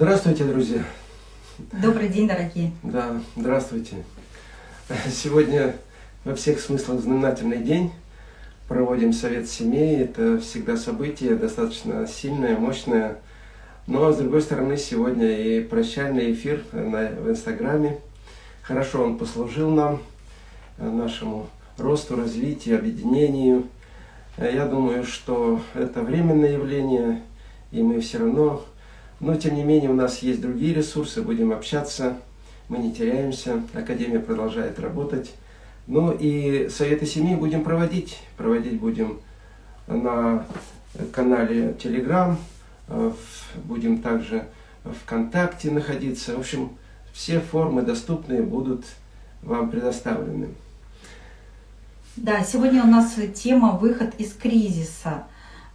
Здравствуйте, друзья! Добрый день, дорогие! Да, здравствуйте! Сегодня во всех смыслах знаменательный день. Проводим совет семей. Это всегда событие достаточно сильное, мощное. Но, с другой стороны, сегодня и прощальный эфир на, в Инстаграме. Хорошо он послужил нам, нашему росту, развитию, объединению. Я думаю, что это временное явление, и мы все равно но, тем не менее, у нас есть другие ресурсы, будем общаться, мы не теряемся, Академия продолжает работать. Ну и Советы семьи будем проводить. Проводить будем на канале Telegram, э, будем также ВКонтакте находиться. В общем, все формы доступные будут вам предоставлены. Да, сегодня у нас тема «Выход из кризиса».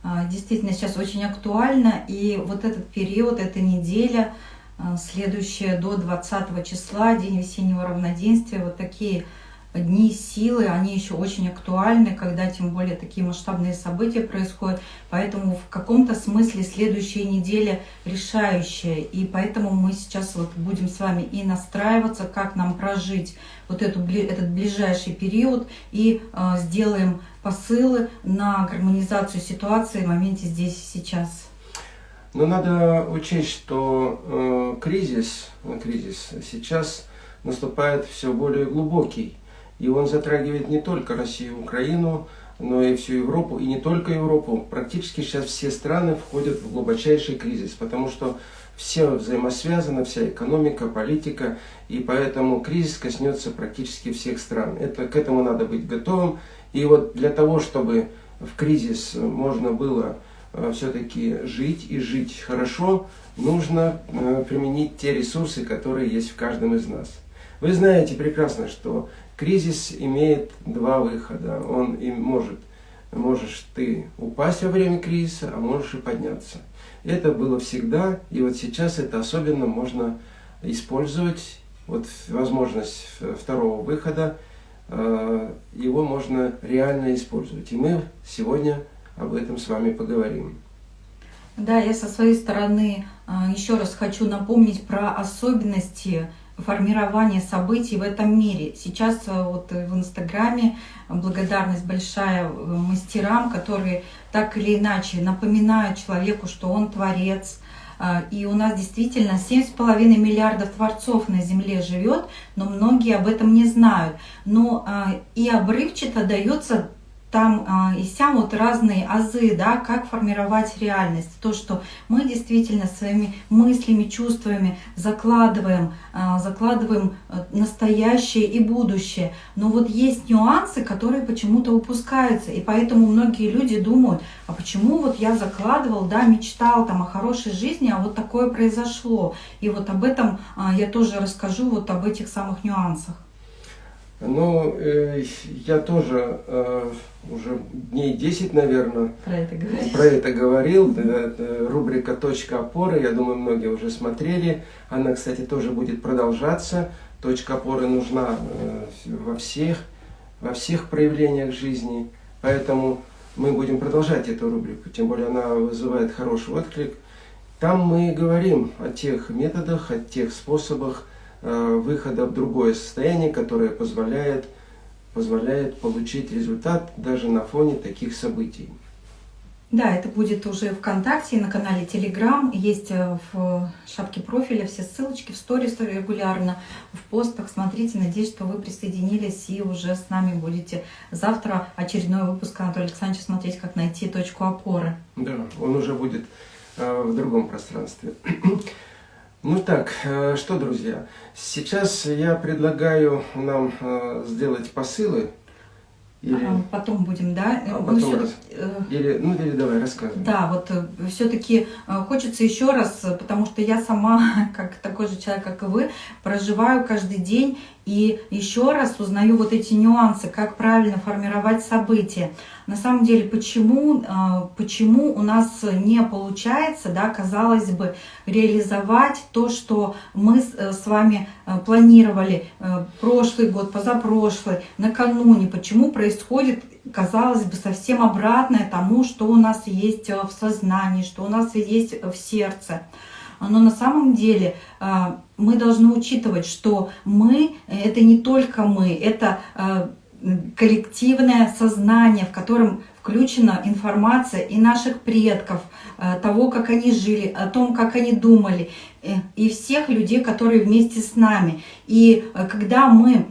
А, действительно сейчас очень актуально. И вот этот период, эта неделя, а, следующая до 20 числа, День весеннего равноденствия, вот такие дни силы, они еще очень актуальны, когда тем более такие масштабные события происходят. Поэтому в каком-то смысле следующая неделя решающая. И поэтому мы сейчас вот будем с вами и настраиваться, как нам прожить вот эту, этот ближайший период и э, сделаем посылы на гармонизацию ситуации в моменте здесь и сейчас. Но надо учесть, что э, кризис, кризис сейчас наступает все более глубокий. И он затрагивает не только Россию, Украину, но и всю Европу, и не только Европу. Практически сейчас все страны входят в глубочайший кризис, потому что все взаимосвязано, вся экономика, политика, и поэтому кризис коснется практически всех стран. Это, к этому надо быть готовым. И вот для того, чтобы в кризис можно было э, все-таки жить и жить хорошо, нужно э, применить те ресурсы, которые есть в каждом из нас. Вы знаете прекрасно, что Кризис имеет два выхода. Он и может, можешь ты упасть во время кризиса, а можешь и подняться. Это было всегда, и вот сейчас это особенно можно использовать. Вот возможность второго выхода, э, его можно реально использовать. И мы сегодня об этом с вами поговорим. Да, я со своей стороны э, еще раз хочу напомнить про особенности формирование событий в этом мире. Сейчас э, вот в Инстаграме благодарность большая э, мастерам, которые так или иначе напоминают человеку, что он творец. Э, и у нас действительно 7,5 миллиардов творцов на Земле живет, но многие об этом не знают. Но и обрывчато дается там а, и сям вот разные азы, да, как формировать реальность. То, что мы действительно своими мыслями, чувствами закладываем, а, закладываем э, настоящее и будущее. Но вот есть нюансы, которые почему-то упускаются. И поэтому многие люди думают, а почему вот я закладывал, да, мечтал там о хорошей жизни, а вот такое произошло. И вот об этом а, я тоже расскажу, вот об этих самых нюансах. Ну, э, я тоже э, уже дней 10, наверное, про это говорил. Про это говорил. Это рубрика «Точка опоры», я думаю, многие уже смотрели. Она, кстати, тоже будет продолжаться. Точка опоры нужна э, во всех, во всех проявлениях жизни. Поэтому мы будем продолжать эту рубрику, тем более она вызывает хороший отклик. Там мы говорим о тех методах, о тех способах, выхода в другое состояние, которое позволяет, позволяет получить результат даже на фоне таких событий. Да, это будет уже ВКонтакте, на канале Телеграм. Есть э, в шапке профиля все ссылочки, в сторис регулярно, в постах. Смотрите, надеюсь, что вы присоединились и уже с нами будете завтра очередной выпуск Анатолия Александровича смотреть, как найти точку опоры. Да, он уже будет э, в другом пространстве. Ну так, э, что, друзья, сейчас я предлагаю нам э, сделать посылы. Или... А, потом будем, да? А потом ну, раз... Э, или, ну, или давай, рассказывай. Да, вот все-таки хочется еще раз, потому что я сама, как такой же человек, как и вы, проживаю каждый день и еще раз узнаю вот эти нюансы, как правильно формировать события. На самом деле, почему, а, почему у нас не получается, да, казалось бы, реализовать то, что мы с э, вами э, планировали э, прошлый год, позапрошлый, накануне, почему происходит, казалось бы, совсем обратное тому, что у нас есть в сознании, что у нас есть в сердце. Но на самом деле мы должны учитывать, что мы – это не только мы, это коллективное сознание, в котором включена информация и наших предков, э, того, как они жили, о том, как они думали, э, и всех людей, которые вместе с нами. И э, когда мы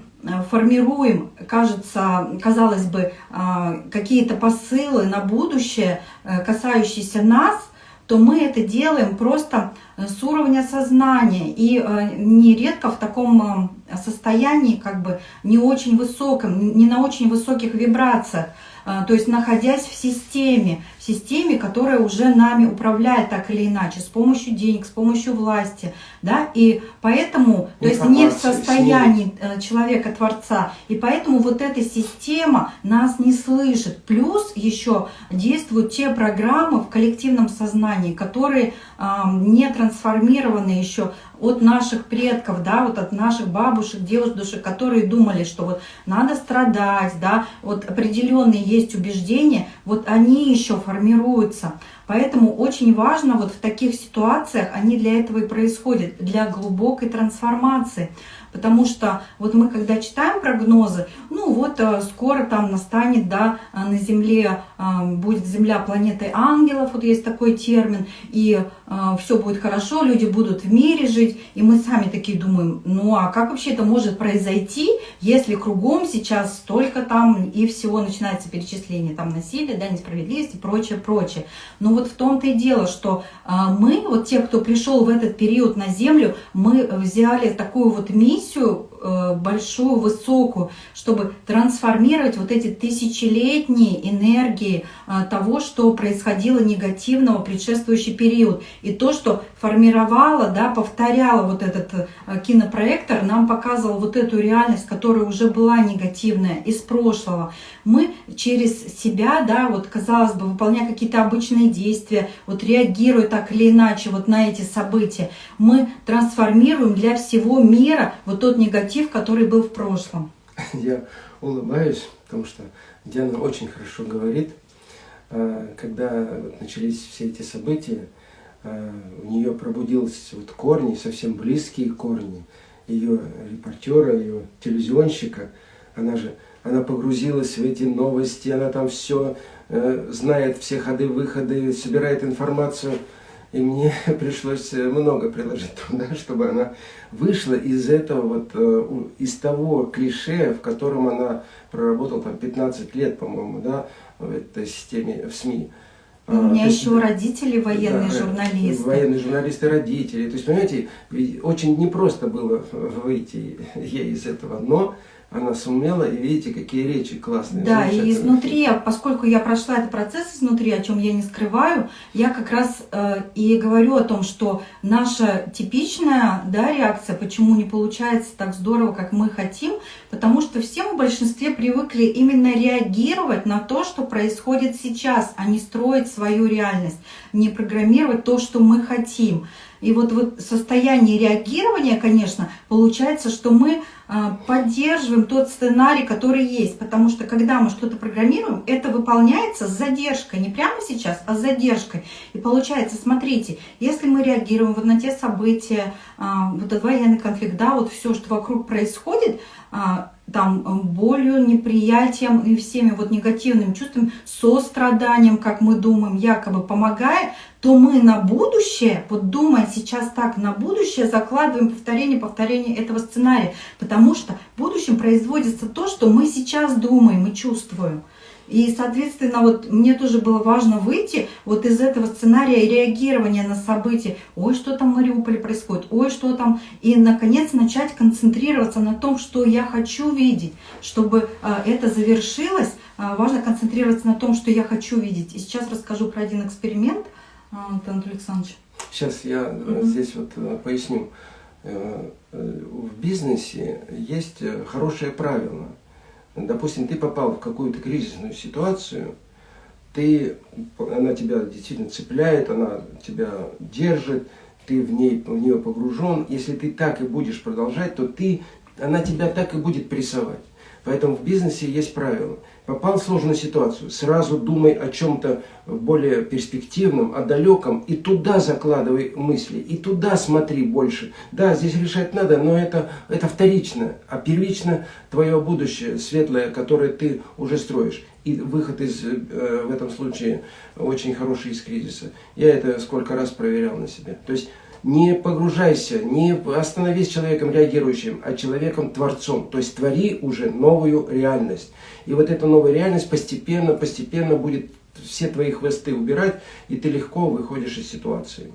формируем, кажется, казалось бы, какие-то посылы на будущее, касающиеся нас, то мы это делаем просто с уровня сознания и нередко в таком состоянии, как бы не очень высоком, не на очень высоких вибрациях. То есть находясь в системе, системе, которая уже нами управляет так или иначе, с помощью денег, с помощью власти, да, и поэтому, то есть не в состоянии э, человека-творца, и поэтому вот эта система нас не слышит. Плюс еще действуют те программы в коллективном сознании, которые э, не трансформированы еще от наших предков, да, вот от наших бабушек, девушек, которые думали, что вот надо страдать, да, вот определенные есть убеждения, вот они еще формируются. Поэтому очень важно вот в таких ситуациях, они для этого и происходят, для глубокой трансформации. Потому что вот мы когда читаем прогнозы, ну вот э, скоро там настанет, да, э, на Земле э, будет Земля планетой ангелов, вот есть такой термин, и все будет хорошо, люди будут в мире жить, и мы сами такие думаем, ну а как вообще это может произойти, если кругом сейчас столько там и всего начинается перечисление там насилия, да, несправедливости, прочее, прочее. Но вот в том-то и дело, что мы, вот те, кто пришел в этот период на Землю, мы взяли такую вот миссию, большую, высокую, чтобы трансформировать вот эти тысячелетние энергии э, того, что происходило негативного предшествующий период. И то, что формировало, да, повторяло вот этот э, кинопроектор, нам показывал вот эту реальность, которая уже была негативная из прошлого. Мы через себя, да, вот казалось бы, выполняя какие-то обычные действия, вот реагируя так или иначе вот на эти события, мы трансформируем для всего мира вот тот негатив, который был в прошлом. Я улыбаюсь, потому что Диана очень хорошо говорит. А, когда начались все эти события, а, у нее пробудились вот корни, совсем близкие корни ее репортера, ее телевизионщика. Она же она погрузилась в эти новости, она там все э, знает, все ходы-выходы, собирает информацию. И мне пришлось э, много приложить труда, чтобы она вышла из этого, вот, э, из того клише, в котором она проработала там 15 лет, по-моему, да, в этой системе, в СМИ. У меня а, еще есть, родители военные да, журналисты. Военные журналисты, родители. То есть, понимаете, очень непросто было выйти ей из этого, но она сумела, и видите, какие речи классные. Да, и изнутри, поскольку я прошла этот процесс изнутри, о чем я не скрываю, я как раз э, и говорю о том, что наша типичная да, реакция, почему не получается так здорово, как мы хотим, потому что все мы в большинстве привыкли именно реагировать на то, что происходит сейчас, а не строить свою реальность, не программировать то, что мы хотим. И вот, вот состояние реагирования, конечно, получается, что мы а, поддерживаем тот сценарий, который есть. Потому что когда мы что-то программируем, это выполняется с задержкой. Не прямо сейчас, а с задержкой. И получается, смотрите, если мы реагируем вот на те события, а, вот этот военный конфликт, да, вот все, что вокруг происходит, а, там болью, неприятием и всеми вот негативными чувствами, состраданием, как мы думаем, якобы помогая, то мы на будущее, вот думая сейчас так, на будущее закладываем повторение, повторение этого сценария, потому что в будущем производится то, что мы сейчас думаем и чувствуем. И, соответственно, вот мне тоже было важно выйти вот из этого сценария реагирования на события. Ой, что там в Мариуполе происходит, ой, что там. И, наконец, начать концентрироваться на том, что я хочу видеть. Чтобы а, это завершилось, а, важно концентрироваться на том, что я хочу видеть. И сейчас расскажу про один эксперимент, а, Антон Александрович. Сейчас я угу. здесь вот э, поясню. Э, в бизнесе есть хорошее правило – допустим, ты попал в какую-то кризисную ситуацию, ты, она тебя действительно цепляет, она тебя держит, ты в, ней, в нее погружен. Если ты так и будешь продолжать, то ты, она тебя так и будет прессовать. Поэтому в бизнесе есть правило. Попал в сложную ситуацию, сразу думай о чем-то более перспективном, о далеком, и туда закладывай мысли, и туда смотри больше. Да, здесь решать надо, но это, это вторично, а первично твое будущее светлое, которое ты уже строишь. И выход из, э, в этом случае очень хороший из кризиса. Я это сколько раз проверял на себе. То есть не погружайся, не остановись человеком реагирующим, а человеком-творцом. То есть твори уже новую реальность. И вот эта новая реальность постепенно, постепенно будет все твои хвосты убирать, и ты легко выходишь из ситуации.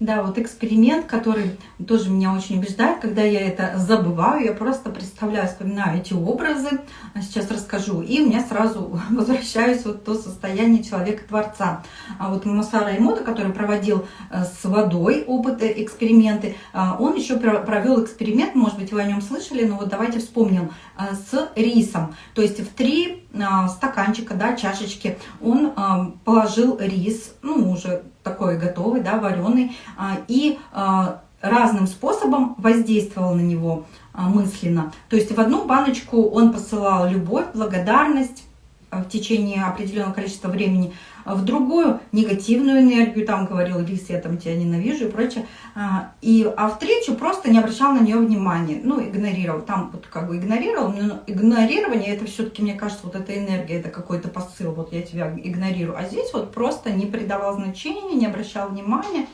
Да, вот эксперимент, который тоже меня очень убеждает, когда я это забываю, я просто представляю, вспоминаю эти образы, а сейчас расскажу, и у меня сразу возвращаюсь вот в то состояние человека-творца. А вот Масара Эмото, который проводил э, с водой опыты, эксперименты, а, он еще провел эксперимент, может быть, вы о нем слышали, но вот давайте вспомним, э, с рисом. То есть в три стаканчика, да, чашечки он положил рис, ну, уже такой готовый, да, вареный, и разным способом воздействовал на него мысленно. То есть в одну баночку он посылал любовь, благодарность в течение определенного количества времени, в другую негативную энергию, там говорил Лис, я там тебя ненавижу и прочее, и, а в третью просто не обращал на нее внимания, ну, игнорировал, там вот как бы игнорировал, но игнорирование, это все-таки, мне кажется, вот эта энергия, это какой-то посыл, вот я тебя игнорирую, а здесь вот просто не придавал значения, не обращал внимания.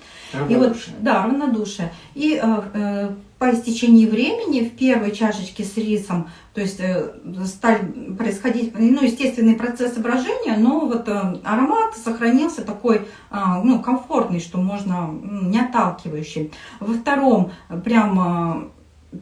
И вот, да, равнодушие. И э, э, по истечении времени в первой чашечке с рисом, то есть э, стали происходить, ну, естественный процесс брожения, но вот э, аромат сохранился такой, э, ну, комфортный, что можно, не отталкивающий. Во втором прям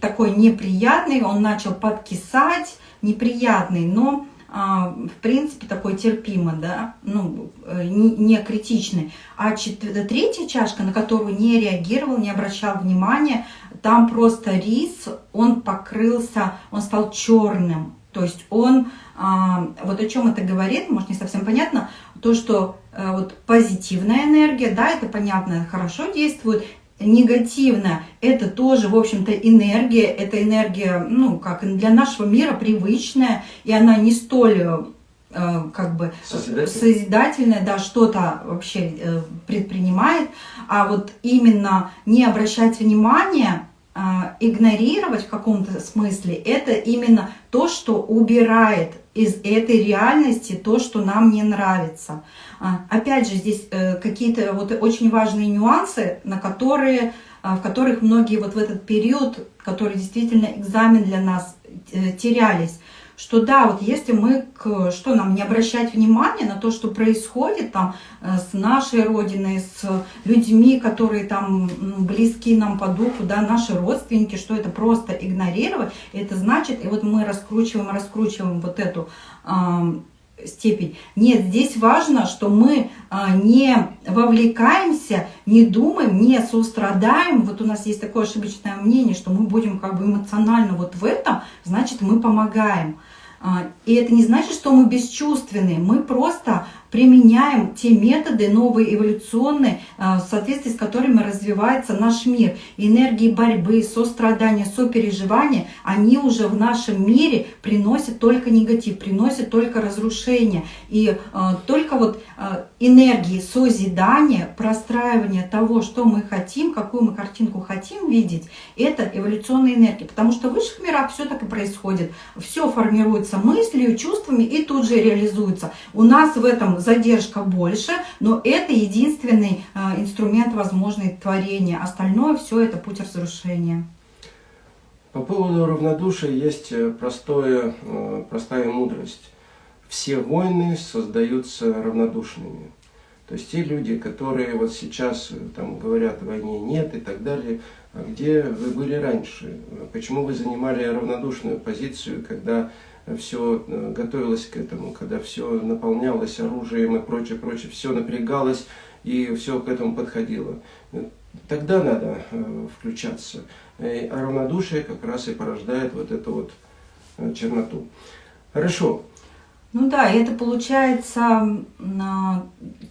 такой неприятный, он начал подкисать, неприятный, но а, в принципе, такой терпимо, да, ну, э, не, критичный. А четвертая, третья чашка, на которую не реагировал, не обращал внимания, там просто рис, он покрылся, он стал черным. То есть он, а, вот о чем это говорит, может не совсем понятно, то, что а, вот позитивная энергия, да, это понятно, хорошо действует, негативно, это тоже, в общем-то, энергия, это энергия, ну, как для нашего мира привычная, и она не столь э, как бы созидательная да, что-то вообще э, предпринимает, а вот именно не обращать внимания, игнорировать в каком-то смысле, это именно то, что убирает из этой реальности то, что нам не нравится. А, опять же, здесь э, какие-то вот очень важные нюансы, на которые, а, в которых многие вот в этот период, который действительно экзамен для нас, э, терялись. Что да, вот если мы, к, что нам, не обращать внимания на то, что происходит там э, с нашей Родиной, с людьми, которые там близки нам по духу, да, наши родственники, что это просто игнорировать, это значит, и вот мы раскручиваем, раскручиваем вот эту степень. Нет, здесь важно, что мы а, не вовлекаемся, не думаем, не сострадаем. Вот у нас есть такое ошибочное мнение, что мы будем как бы эмоционально вот в этом, значит мы помогаем. А, и это не значит, что мы бесчувственные, мы просто применяем те методы новые эволюционные, а, в соответствии с которыми развивается наш мир. Энергии борьбы, сострадания, сопереживания, они уже в нашем мире приносят только негатив, приносят только разрушение. И а, только вот а, энергии созидания, простраивания того, что мы хотим, какую мы картинку хотим видеть, это эволюционная энергия. Потому что в высших мирах все так и происходит. Все формируется мыслью, чувствами и тут же реализуется. У нас в этом задержка больше, но это единственный а, инструмент возможный творения. Остальное все это путь разрушения. По поводу равнодушия есть э, простое, э, простая мудрость. Все войны создаются равнодушными. То есть те люди, которые вот сейчас э, там говорят, войне нет и так далее, а где вы были раньше? Почему вы занимали равнодушную позицию, когда все э, готовилось к этому, когда все наполнялось оружием и прочее, прочее, все напрягалось и все к этому подходило. Тогда надо э, включаться. А равнодушие как раз и порождает вот эту вот э, черноту. Хорошо. Ну да, это получается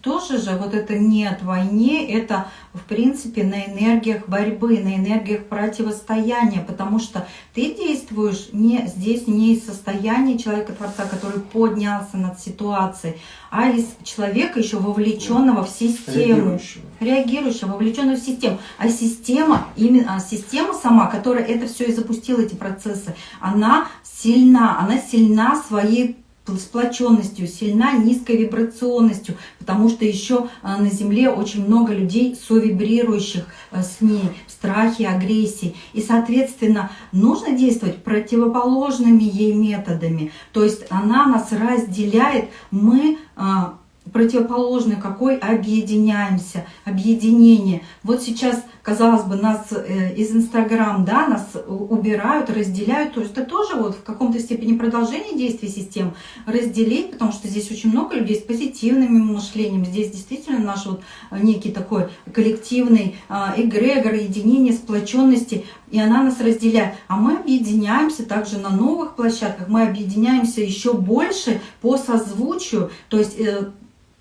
тоже же вот это нет войне, это в принципе на энергиях борьбы, на энергиях противостояния, потому что ты действуешь не здесь не из состояния человека-творца, который поднялся над ситуацией, а из человека еще вовлеченного в систему, реагирующего, реагирующего вовлеченного в систему. А система, именно а система сама, которая это все и запустила, эти процессы, она сильна, она сильна своей сплоченностью, сильна низкой вибрационностью, потому что еще а, на Земле очень много людей совибрирующих а, с ней в страхе, агрессии. И, соответственно, нужно действовать противоположными ей методами. То есть она нас разделяет, мы а, противоположный какой объединяемся, объединение. Вот сейчас, казалось бы, нас э, из Инстаграм, да, нас убирают, разделяют, то есть это тоже вот в каком-то степени продолжение действий систем разделить, потому что здесь очень много людей с позитивным мышлением, здесь действительно наш вот некий такой коллективный а, эгрегор, единение, сплоченности, и она нас разделяет. А мы объединяемся также на новых площадках, мы объединяемся еще больше по созвучию, то есть э,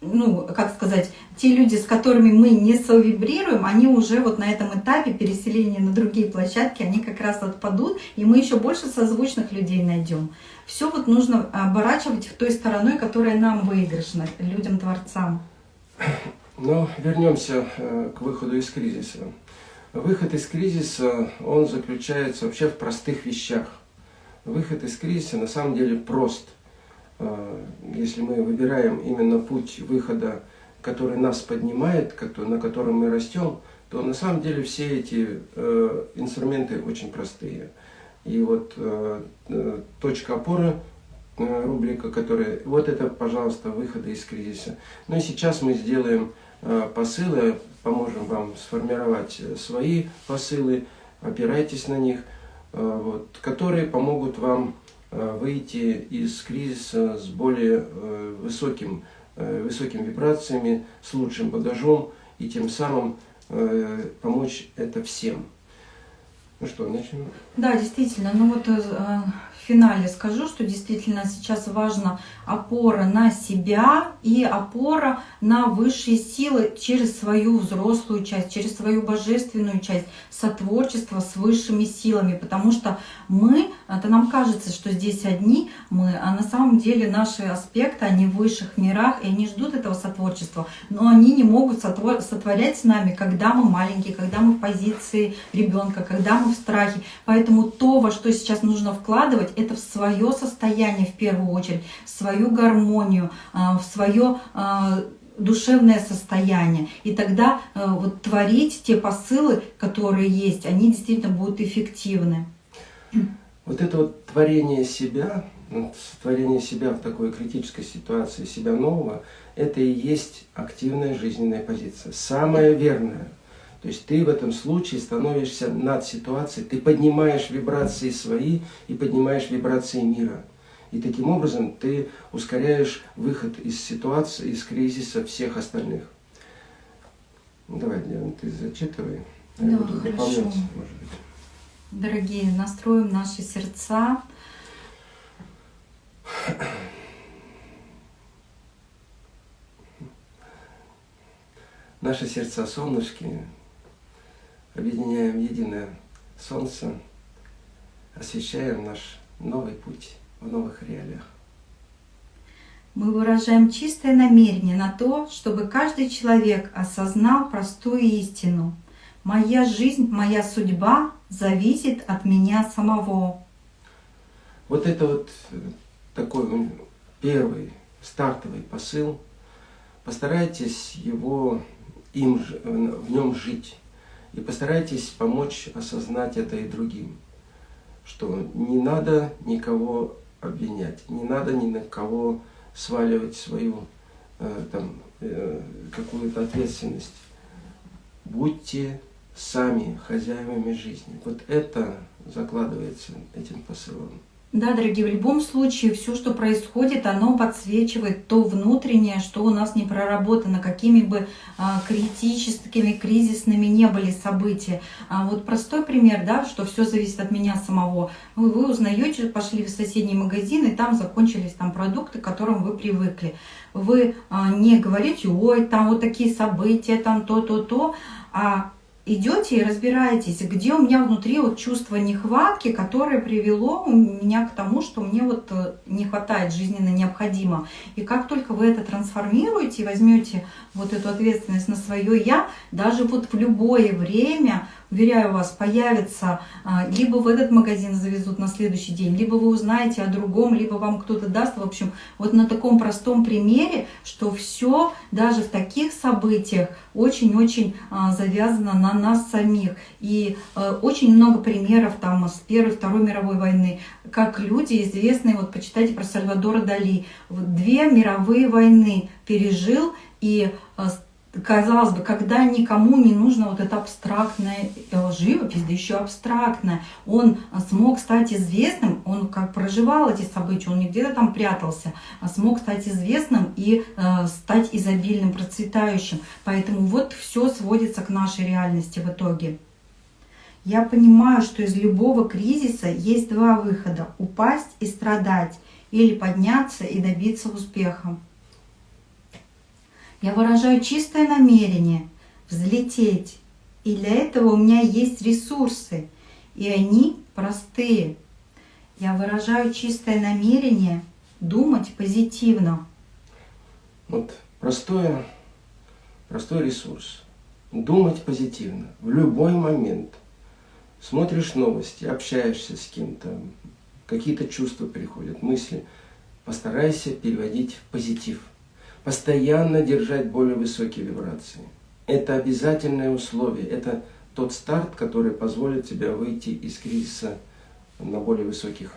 ну, как сказать, те люди, с которыми мы не совибрируем, они уже вот на этом этапе переселения на другие площадки, они как раз отпадут, и мы еще больше созвучных людей найдем. Все вот нужно оборачивать в той стороной, которая нам выигрышна, людям-творцам. Но вернемся э, к выходу из кризиса. Выход из кризиса, он заключается вообще в простых вещах. Выход из кризиса на самом деле прост – если мы выбираем именно путь выхода, который нас поднимает, на котором мы растем, то на самом деле все эти э, инструменты очень простые. И вот э, точка опоры, рубрика, которая... Вот это, пожалуйста, выходы из кризиса. Ну и сейчас мы сделаем посылы, поможем вам сформировать свои посылы, опирайтесь на них, вот, которые помогут вам Э, выйти из кризиса с более э, высоким, э, высокими вибрациями, с лучшим багажом и тем самым помочь это всем. Ну что, начнем? Да, действительно. Ну вот финале скажу, что действительно сейчас важна опора на себя и опора на высшие силы через свою взрослую часть, через свою божественную часть, сотворчество с высшими силами, потому что мы, это нам кажется, что здесь одни мы, а на самом деле наши аспекты, они в высших мирах, и они ждут этого сотворчества, но они не могут сотвор сотворять с нами, когда мы маленькие, когда мы в позиции ребенка, когда мы в страхе. Поэтому то, во что сейчас нужно вкладывать, это в свое состояние в первую очередь, в свою гармонию, а, в свое а, душевное состояние. И тогда а, вот творить те посылы, которые есть, они действительно будут эффективны. Вот это вот творение себя, творение себя в такой критической ситуации, себя нового, это и есть активная жизненная позиция. Самая верная. То есть ты в этом случае становишься над ситуацией, ты поднимаешь вибрации свои и поднимаешь вибрации мира. И таким образом ты ускоряешь выход из ситуации, из кризиса всех остальных. Ну, давай, Диана, ты зачитывай. Да, Я буду хорошо. может быть. Дорогие, настроим наши сердца. Наши сердца солнышки объединяем единое солнце, освещаем наш новый путь в новых реалиях. Мы выражаем чистое намерение на то, чтобы каждый человек осознал простую истину. Моя жизнь, моя судьба зависит от меня самого. Вот это вот э, такой первый стартовый посыл. Постарайтесь его им, в нем жить. И постарайтесь помочь осознать это и другим, что не надо никого обвинять, не надо ни на кого сваливать свою э, там, э, какую-то ответственность. Будьте сами хозяевами жизни. Вот это закладывается этим посылом. Да, дорогие, в любом случае все, что происходит, оно подсвечивает то внутреннее, что у нас не проработано, какими бы а, критическими, кризисными не были события. А вот простой пример, да, что все зависит от меня самого. Вы, вы узнаете, пошли в соседний магазин, и там закончились там продукты, к которым вы привыкли. Вы а, не говорите, ой, там вот такие события, там то-то-то, а идете и разбираетесь, где у меня внутри вот чувство нехватки, которое привело меня к тому, что мне вот э, не хватает жизненно необходимо. И как только вы это трансформируете возьмете вот эту ответственность на свое «я», даже вот в любое время уверяю вас, появится, а, либо в этот магазин завезут на следующий день, либо вы узнаете о другом, либо вам кто-то даст. В общем, вот на таком простом примере, что все даже в таких событиях очень-очень а, завязано на нас самих. И а, очень много примеров там с Первой, Второй мировой войны, как люди известные, вот почитайте про Сальвадора Дали, две мировые войны пережил и казалось бы, когда никому не нужно вот это абстрактная э, живопись, да еще абстрактная, он смог стать известным, он как проживал эти события, он не где-то там прятался, а смог стать известным и э, стать изобильным, процветающим. Поэтому вот все сводится к нашей реальности в итоге. Я понимаю, что из любого кризиса есть два выхода – упасть и страдать, или подняться и добиться успеха. Я выражаю чистое намерение взлететь. И для этого у меня есть ресурсы, и они простые. Я выражаю чистое намерение думать позитивно. Вот простое, простой ресурс. Думать позитивно в любой момент. Смотришь новости, общаешься с кем-то, какие-то чувства приходят, мысли. Постарайся переводить в позитив постоянно держать более высокие вибрации. Это обязательное условие, это тот старт, который позволит тебе выйти из кризиса на более высоких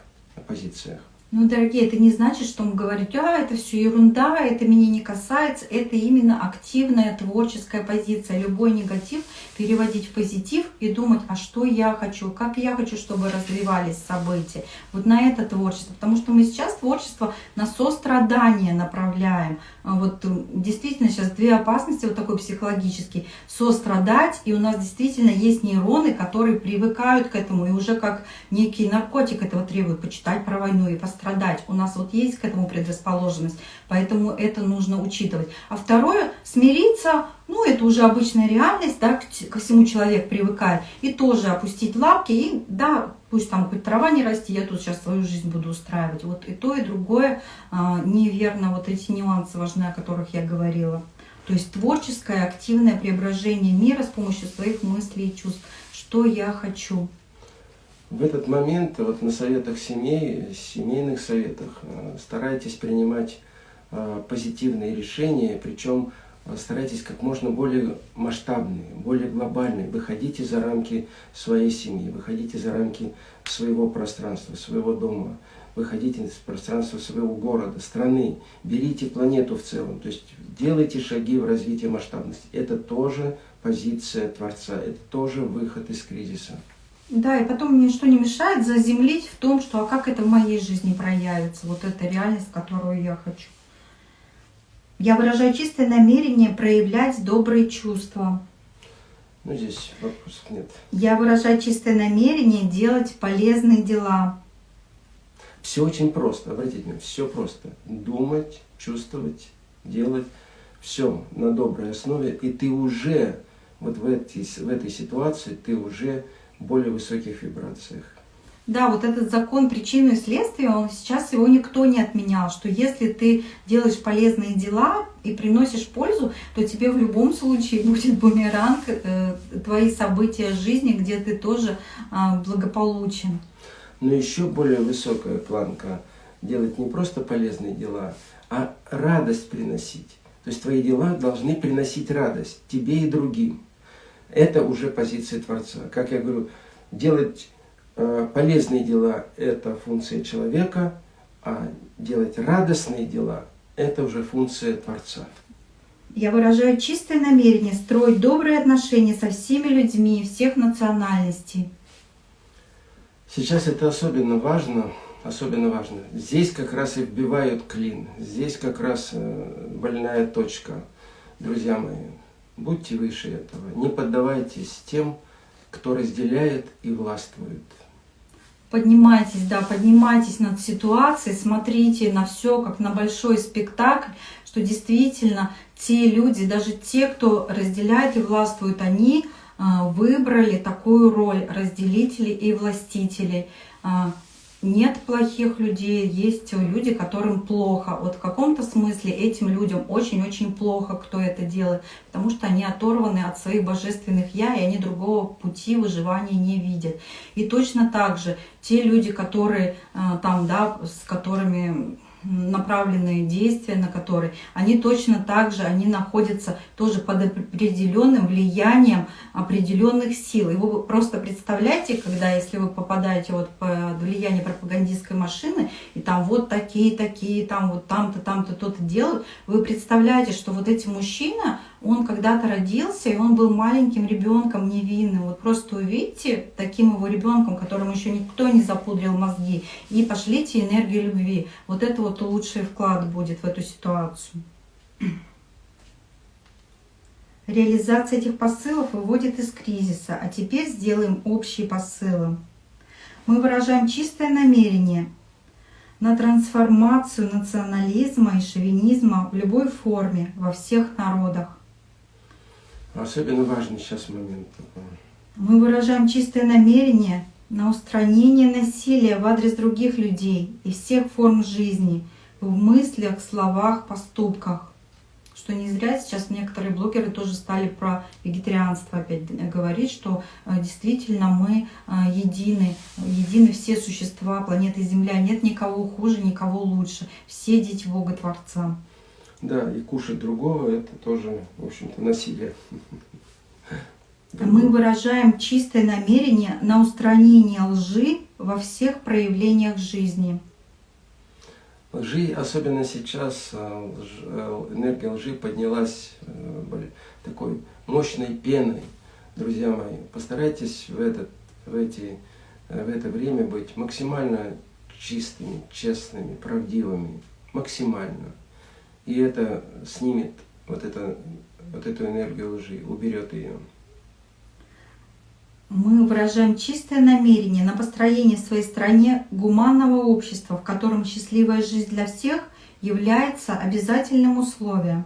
позициях. Ну, дорогие, это не значит, что мы говорим, а, это все ерунда, это меня не касается. Это именно активная творческая позиция. Любой негатив переводить в позитив и думать, а что я хочу, как я хочу, чтобы развивались события. Вот на это творчество. Потому что мы сейчас творчество на сострадание направляем. Вот действительно сейчас две опасности, вот такой психологический. Сострадать, и у нас действительно есть нейроны, которые привыкают к этому, и уже как некий наркотик этого требуют, почитать про войну и пострадать страдать. У нас вот есть к этому предрасположенность, поэтому это нужно учитывать. А второе, смириться, ну это уже обычная реальность, да, ко всему человек привыкает. И тоже опустить лапки, и да, пусть там хоть трава не расти, я тут сейчас свою жизнь буду устраивать. Вот и то, и другое а, неверно, вот эти нюансы важны, о которых я говорила. То есть творческое, активное преображение мира с помощью своих мыслей и чувств. Что я хочу в этот момент вот на советах семей, семейных советах э, старайтесь принимать э, позитивные решения, причем э, старайтесь как можно более масштабные, более глобальные. Выходите за рамки своей семьи, выходите за рамки своего пространства, своего дома, выходите из пространства своего города, страны, берите планету в целом, то есть делайте шаги в развитии масштабности. Это тоже позиция Творца, это тоже выход из кризиса. Да, и потом ничто не мешает заземлить в том, что а как это в моей жизни проявится, вот эта реальность, которую я хочу. Я выражаю чистое намерение проявлять добрые чувства. Ну, здесь вопросов нет. Я выражаю чистое намерение делать полезные дела. Все очень просто, обратите внимание, все просто. Думать, чувствовать, делать, все на доброй основе, и ты уже вот в этой, в этой ситуации, ты уже более высоких вибрациях. Да, вот этот закон причины и следствия, он сейчас его никто не отменял, что если ты делаешь полезные дела и приносишь пользу, то тебе в любом случае будет бумеранг, э, твои события жизни, где ты тоже э, благополучен. Но еще более высокая планка делать не просто полезные дела, а радость приносить. То есть твои дела должны приносить радость тебе и другим. Это уже позиция Творца. Как я говорю, делать э, полезные дела – это функция человека, а делать радостные дела – это уже функция Творца. Я выражаю чистое намерение строить добрые отношения со всеми людьми всех национальностей. Сейчас это особенно важно особенно важно. Здесь как раз и вбивают клин, здесь как раз э, больная точка. Друзья мои, будьте выше этого, не поддавайтесь тем, кто разделяет и властвует. Поднимайтесь, да, поднимайтесь над ситуацией, смотрите на все как на большой спектакль, что действительно те люди, даже те, кто разделяет и властвует, они а, выбрали такую роль разделителей и властителей. Нет плохих людей, есть люди, которым плохо. Вот в каком-то смысле этим людям очень-очень плохо, кто это делает, потому что они оторваны от своих божественных «я», и они другого пути выживания не видят. И точно так же те люди, которые а, там, да, с которыми направленные действия, на которые, они точно так же, они находятся тоже под определенным влиянием определенных сил. И вы просто представляете, когда, если вы попадаете вот под влияние пропагандистской машины, и там вот такие, такие, там вот там-то, там-то, то-то делают, вы представляете, что вот эти мужчины, он когда-то родился, и он был маленьким ребенком невинным. Вот просто увидите таким его ребенком, которому еще никто не запудрил мозги, и пошлите энергию любви. Вот это вот лучший вклад будет в эту ситуацию. Реализация этих посылов выводит из кризиса, а теперь сделаем общие посылы. Мы выражаем чистое намерение на трансформацию национализма и шовинизма в любой форме, во всех народах. Особенно важный сейчас момент. Мы выражаем чистое намерение на устранение насилия в адрес других людей и всех форм жизни в мыслях, словах, поступках. Что не зря сейчас некоторые блогеры тоже стали про вегетарианство опять говорить, что э, действительно мы э, едины, едины все существа планеты Земля, нет никого хуже, никого лучше, все дети Бога Творца. Да, и кушать другого – это тоже, в общем-то, насилие. Мы выражаем чистое намерение на устранение лжи во всех проявлениях жизни. Лжи, особенно сейчас, э, э, энергия лжи поднялась э, такой мощной пеной. Друзья мои, постарайтесь в, этот, в, эти, в это время быть максимально чистыми, честными, правдивыми. Максимально. И это снимет вот, это, вот эту энергию лжи, уберет ее. Мы выражаем чистое намерение на построение в своей стране гуманного общества, в котором счастливая жизнь для всех является обязательным условием.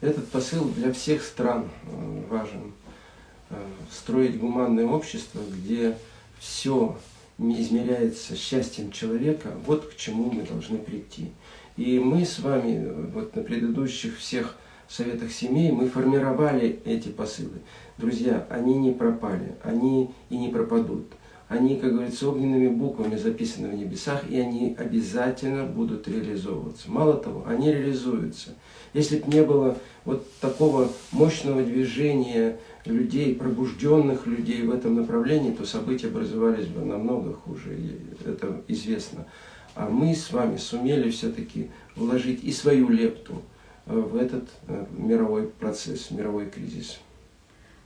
Этот посыл для всех стран э, важен. Э, строить гуманное общество, где все измеряется счастьем человека, вот к чему мы должны прийти. И мы с вами вот на предыдущих всех советах семей мы формировали эти посылы. Друзья, они не пропали, они и не пропадут. Они, как говорится, огненными буквами записаны в небесах, и они обязательно будут реализовываться. Мало того, они реализуются. Если бы не было вот такого мощного движения людей, пробужденных людей в этом направлении, то события образовались бы намного хуже, это известно. А мы с вами сумели все-таки вложить и свою лепту э, в этот э, мировой процесс, мировой кризис.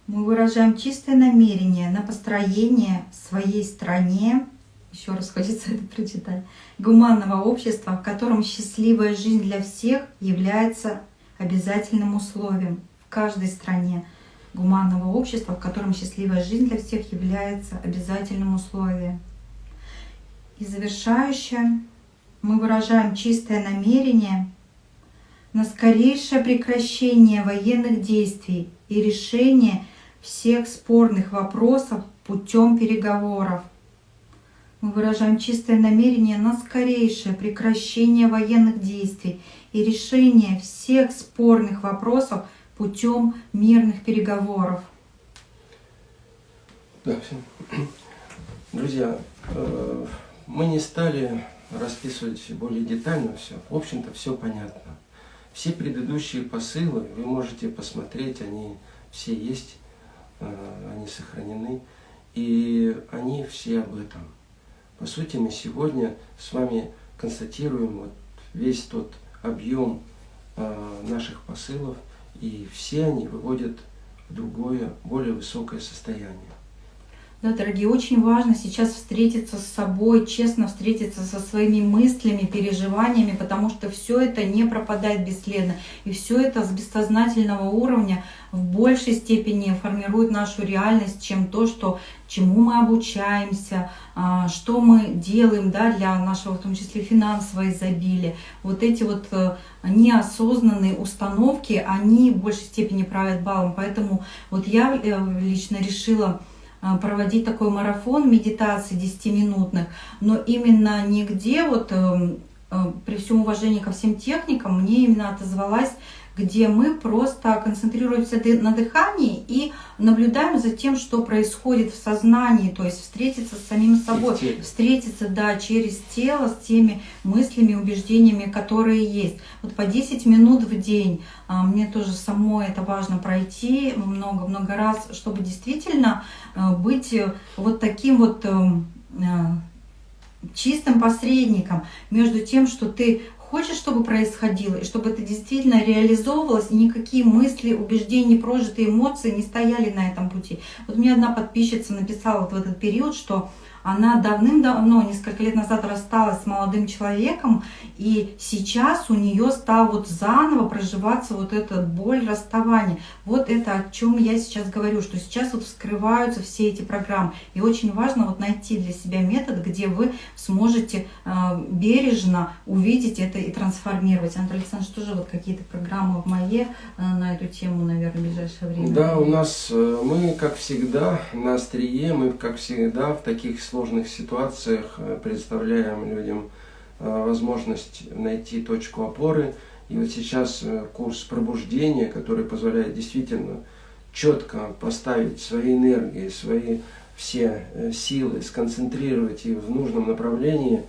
Мы выражаем чистое намерение на построение в своей стране, еще раз хочется это прочитать, гуманного общества, в котором счастливая жизнь для всех является обязательным условием в каждой стране гуманного общества, в котором счастливая жизнь для всех является обязательным условием. И завершающее, мы выражаем чистое намерение на скорейшее прекращение военных действий и решение всех спорных вопросов путем переговоров. Мы выражаем чистое намерение на скорейшее прекращение военных действий и решение всех спорных вопросов путем мирных переговоров. Да, все. Друзья, э, мы не стали расписывать более детально все. В общем-то, все понятно. Все предыдущие посылы вы можете посмотреть, они все есть, э, они сохранены, и они все об этом. По сути, мы сегодня с вами констатируем вот весь тот объем э, наших посылов, и все они выводят в другое, более высокое состояние. Да, дорогие, очень важно сейчас встретиться с собой, честно встретиться со своими мыслями, переживаниями, потому что все это не пропадает бесследно. И все это с бессознательного уровня в большей степени формирует нашу реальность, чем то, что, чему мы обучаемся, а, что мы делаем да, для нашего, в том числе, финансового изобилия. Вот эти вот э, неосознанные установки, они в большей степени правят балом. Поэтому вот я э, лично решила проводить такой марафон медитации 10-минутных, но именно нигде, вот эм, э, при всем уважении ко всем техникам, мне именно отозвалась где мы просто концентрируемся на дыхании и наблюдаем за тем, что происходит в сознании, то есть встретиться с самим собой, встретиться, да, через тело с теми мыслями, убеждениями, которые есть. Вот по 10 минут в день. А, мне тоже самой это важно пройти много-много раз, чтобы действительно э, быть э, вот таким вот эм, э, чистым посредником между тем, что ты хочешь, чтобы происходило, и чтобы это действительно реализовывалось, и никакие мысли, убеждения, прожитые эмоции не стояли на этом пути. Вот мне одна подписчица написала вот в этот период, что она давным-давно, несколько лет назад рассталась с молодым человеком, и сейчас у нее стал вот заново проживаться вот эта боль расставания. Вот это о чем я сейчас говорю, что сейчас вот вскрываются все эти программы. И очень важно вот найти для себя метод, где вы сможете э, бережно увидеть это и трансформировать. Андрей Александрович, тоже вот какие-то программы в моей э, на эту тему, наверное, в ближайшее время? Да, у нас, э, мы, как всегда, на острие, мы, как всегда, в таких сложных ситуациях э, представляем людям э, возможность найти точку опоры. И вот сейчас э, курс пробуждения, который позволяет действительно четко поставить свои энергии, свои все силы, сконцентрировать их в нужном направлении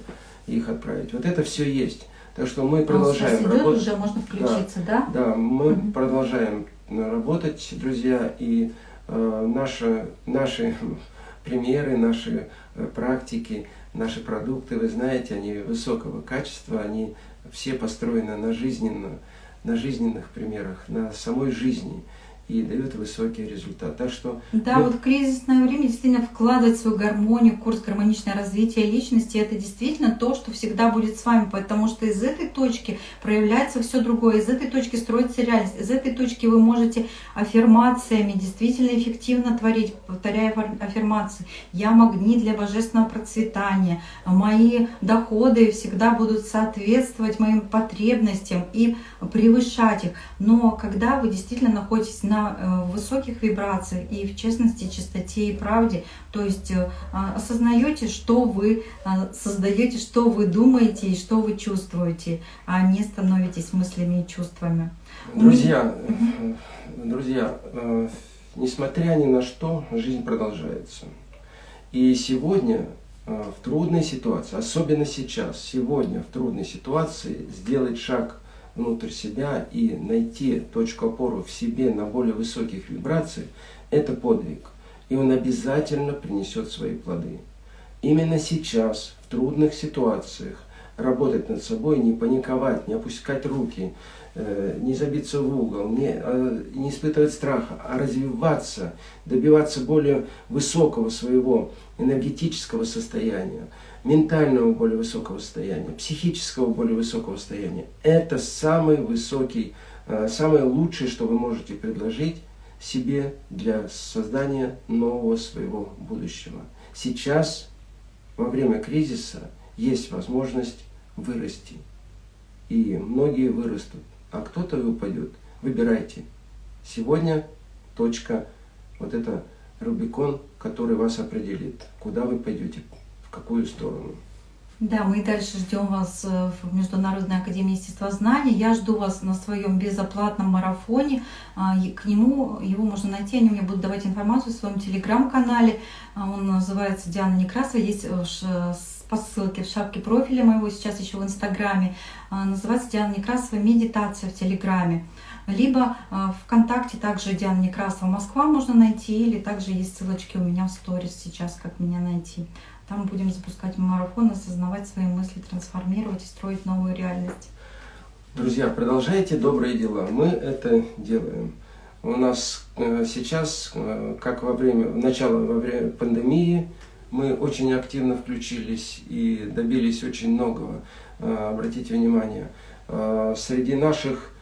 их отправить. Вот это все есть. Так что мы продолжаем а, работать. уже можно включиться, да? Да, да мы угу. продолжаем работать, друзья, и э, наши, наши примеры, наши практики, наши продукты, вы знаете, они высокого качества, они все построены на, жизненно, на жизненных примерах, на самой жизни и дают высокий результат. Так что да, мы... вот в кризисное время действительно вкладывать свою гармонию, курс гармоничное развитие личности, это действительно то, что всегда будет с вами, потому что из этой точки проявляется все другое, из этой точки строится реальность, из этой точки вы можете аффирмациями действительно эффективно творить, повторяя аффирмации. Я магнит для божественного процветания, мои доходы всегда будут соответствовать моим потребностям и превышать их. Но когда вы действительно находитесь на Э, высоких вибрациях и в честности, чистоте и правде. То есть э, осознаете, что вы а, создаете, что вы думаете и что вы чувствуете, а не становитесь мыслями и чувствами. Друзья, угу. друзья, несмотря ни на что, жизнь продолжается. И сегодня в трудной ситуации, особенно сейчас, сегодня в трудной ситуации сделать шаг внутрь себя и найти точку опоры в себе на более высоких вибрациях, это подвиг. И он обязательно принесет свои плоды. Именно сейчас, в трудных ситуациях, работать над собой, не паниковать, не опускать руки, э, не забиться в угол, не, а, не испытывать страха, а развиваться, добиваться более высокого своего энергетического состояния ментального более высокого состояния, психического более высокого состояния. Это самый высокий, э, самое лучшее, что вы можете предложить себе для создания нового своего будущего. Сейчас, во время кризиса, есть возможность вырасти. И многие вырастут, а кто-то и упадет. Выбирайте. Сегодня точка, вот это Рубикон, который вас определит, куда вы пойдете какую сторону. Да, мы дальше ждем вас э, в Международной академии естествознания. Я жду вас на своем безоплатном марафоне. А, к нему его можно найти, они мне будут давать информацию в своем телеграм-канале. А, он называется Диана Некрасова, есть э, по ссылке в шапке профиля моего, сейчас еще в Инстаграме. А, называется Диана Некрасова «Медитация в Телеграме». Либо ВКонтакте также Диана Некрасова Москва можно найти, или также есть ссылочки у меня в сторис сейчас, как меня найти. Там будем запускать марафон, осознавать свои мысли, трансформировать и строить новую реальность. Друзья, продолжайте добрые дела. Мы это делаем. у нас э, сейчас, э, как во время, начало во время пандемии, мы очень активно включились и добились очень многого. Э, обратите внимание, среди наших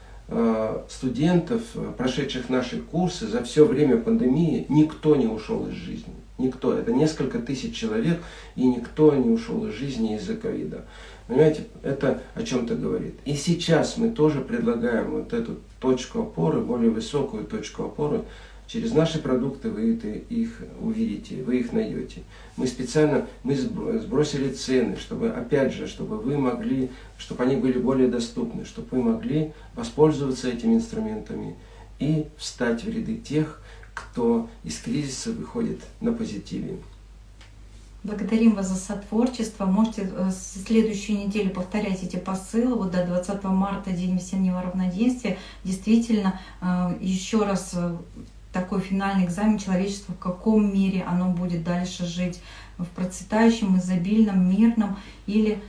студентов, прошедших наши курсы, за все время пандемии никто не ушел из жизни. Никто. Это несколько тысяч человек, и никто не ушел из жизни из-за ковида. Понимаете, это о чем-то говорит. И сейчас мы тоже предлагаем вот эту точку опоры, более высокую точку опоры. Через наши продукты вы их увидите, вы их найдете. Мы специально мы сбросили цены, чтобы, опять же, чтобы вы могли, чтобы они были более доступны, чтобы вы могли воспользоваться этими инструментами и встать в ряды тех, кто из кризиса выходит на позитиве. Благодарим вас за сотворчество. Можете в э, следующую неделю повторять эти посылы. Вот до 20 марта, День весеннего равноденствия. Действительно, э, еще раз э, такой финальный экзамен человечества, в каком мире оно будет дальше жить. В процветающем, изобильном, мирном или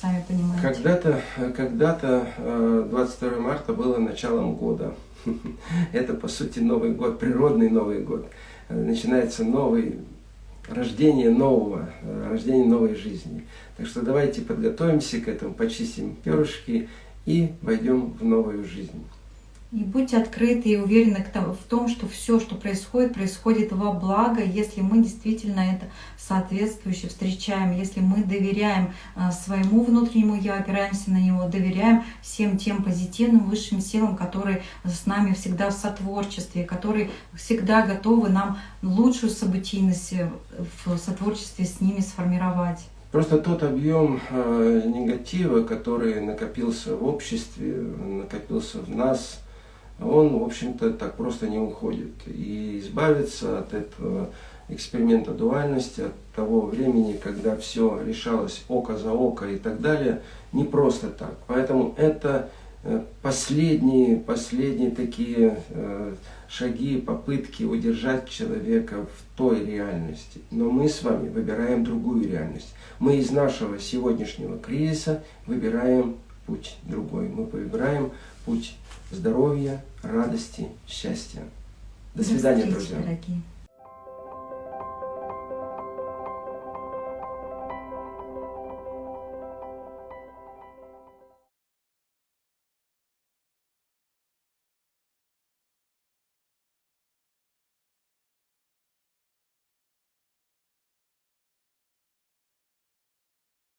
сами понимаете. Когда-то когда, -то, 22 марта было началом года. Это, по сути, Новый год, природный Новый год. Начинается новый рождение нового, э, рождение новой жизни. Так что давайте подготовимся к этому, почистим перышки и войдем в новую жизнь. И будьте открыты и уверены в том, что все, что происходит, происходит во благо, если мы действительно это соответствующе встречаем, если мы доверяем э, своему внутреннему я, опираемся на него, доверяем всем тем позитивным высшим силам, которые с нами всегда в сотворчестве, которые всегда готовы нам лучшую событийность э, в сотворчестве с ними сформировать. Просто тот объем э, негатива, который накопился в обществе, накопился в нас, он, в общем-то, так просто не уходит. И избавиться от этого эксперимента дуальности, от того времени, когда все решалось око за око и так далее, не просто так. Поэтому это э, последние, последние такие э, шаги, попытки удержать человека в той реальности. Но мы с вами выбираем другую реальность. Мы из нашего сегодняшнего кризиса выбираем путь другой. Мы выбираем путь здоровья, радости, счастья. До свидания, друзья. Дорогие.